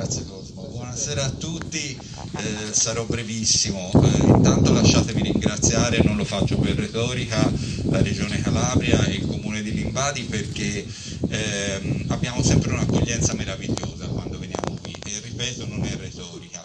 Grazie Cosmo. Buonasera a tutti, eh, sarò brevissimo. Eh, intanto lasciatemi ringraziare, non lo faccio per retorica, la Regione Calabria e il Comune di Limbadi perché ehm, abbiamo sempre un'accoglienza meravigliosa quando veniamo qui e ripeto non è retorica.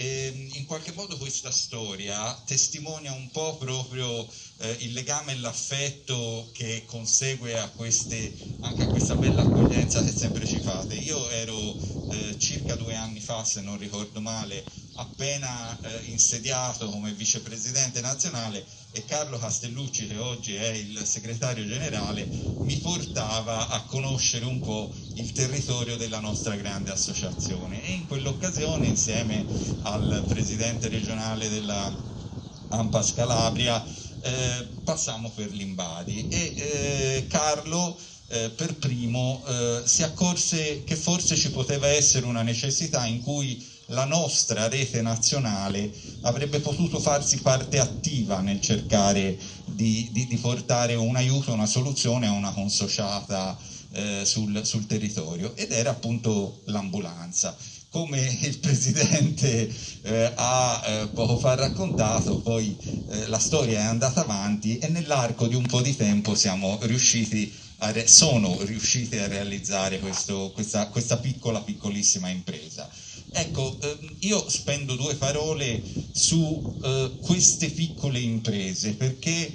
E in qualche modo questa storia testimonia un po' proprio eh, il legame e l'affetto che consegue a queste, anche a questa bella accoglienza che sempre ci fate. Io ero eh, circa due anni fa, se non ricordo male, appena eh, insediato come vicepresidente nazionale e Carlo Castellucci, che oggi è il segretario generale, mi portava a conoscere un po' il territorio della nostra grande associazione. E in quell'occasione insieme al presidente regionale della Ampas Calabria eh, passammo per l'Imbadi. E eh, Carlo eh, per primo eh, si accorse che forse ci poteva essere una necessità in cui la nostra rete nazionale avrebbe potuto farsi parte attiva nel cercare di, di, di portare un aiuto, una soluzione a una consociata eh, sul, sul territorio. Ed era appunto l'ambulanza come il Presidente eh, ha eh, poco fa raccontato, poi eh, la storia è andata avanti e nell'arco di un po' di tempo siamo riusciti sono riusciti a realizzare questo, questa, questa, piccola, piccolissima impresa. Ecco, ehm, io spendo due parole su eh, queste piccole imprese perché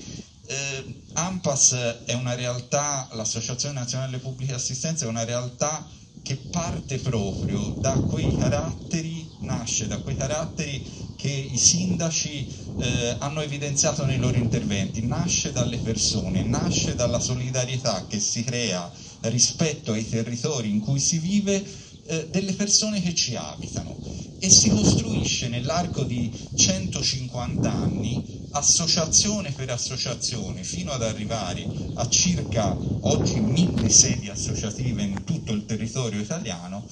eh, AMPAS è una realtà, l'Associazione Nazionale Pubbliche Assistenza è una realtà che parte proprio da quei caratteri, nasce da quei caratteri che i sindaci eh, hanno evidenziato nei loro interventi, nasce dalle persone, nasce dalla solidarietà che si crea rispetto ai territori in cui si vive eh, delle persone che ci abitano. E si costruisce nell'arco di 150 anni associazione per associazione fino ad arrivare a circa oggi mille sedi associative in tutto il territorio italiano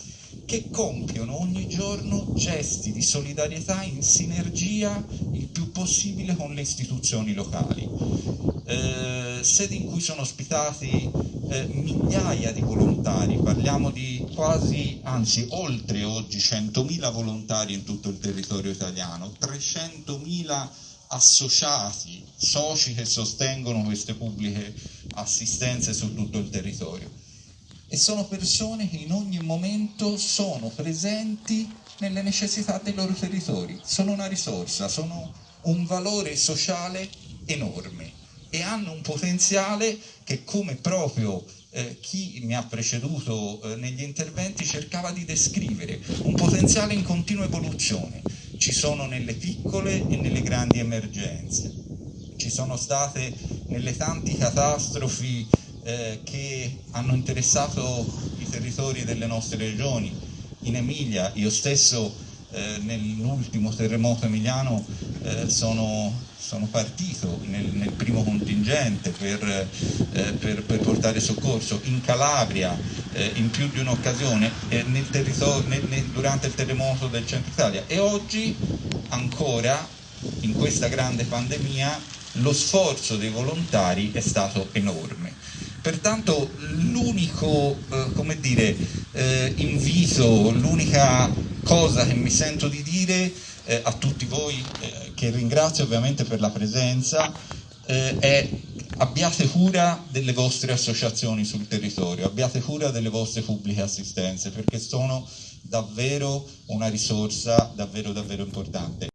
che compiono ogni giorno gesti di solidarietà in sinergia il più possibile con le istituzioni locali. Eh, sedi in cui sono ospitati eh, migliaia di volontari, parliamo di quasi, anzi oltre oggi 100.000 volontari in tutto il territorio italiano, 300.000 associati, soci che sostengono queste pubbliche assistenze su tutto il territorio. E sono persone che in ogni momento sono presenti nelle necessità dei loro territori, sono una risorsa, sono un valore sociale enorme e hanno un potenziale che come proprio eh, chi mi ha preceduto eh, negli interventi cercava di descrivere, un potenziale in continua evoluzione, ci sono nelle piccole e nelle grandi emergenze, ci sono state nelle tante catastrofi eh, che hanno interessato i territori delle nostre regioni. In Emilia, io stesso eh, nell'ultimo terremoto emiliano eh, sono, sono, partito nel, nel, primo contingente per, eh, per, per, portare soccorso, in Calabria eh, in più di un'occasione eh, durante il terremoto del centro Italia e oggi ancora in questa grande pandemia lo sforzo dei volontari è stato enorme. Pertanto l'unico eh, eh, invito, l'unica cosa che mi sento di dire eh, a tutti voi, eh, che ringrazio ovviamente per la presenza, eh, è abbiate cura delle vostre associazioni sul territorio, abbiate cura delle vostre pubbliche assistenze perché sono davvero una risorsa davvero davvero importante.